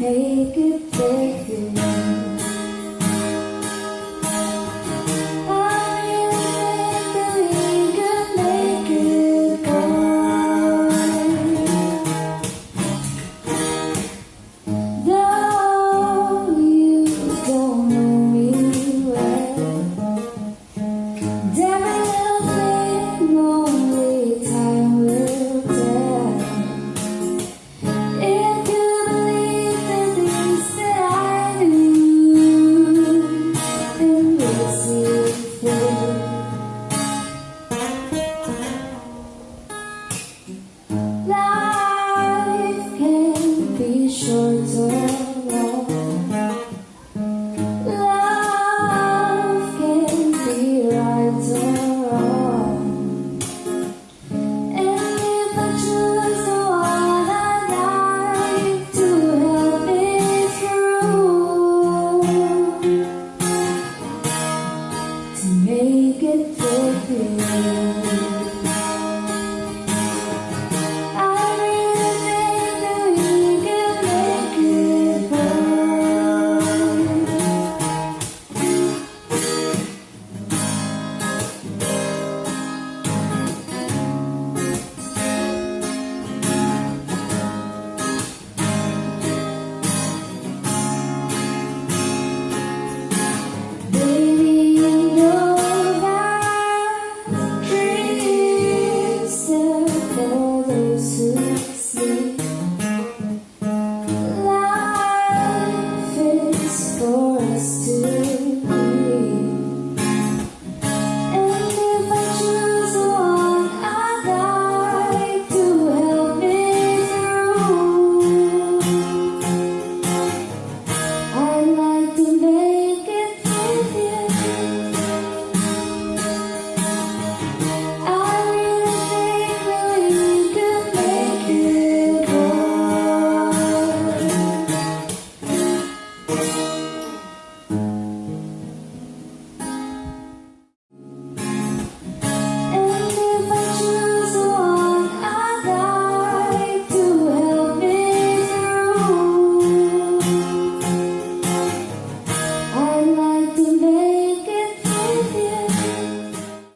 Take it different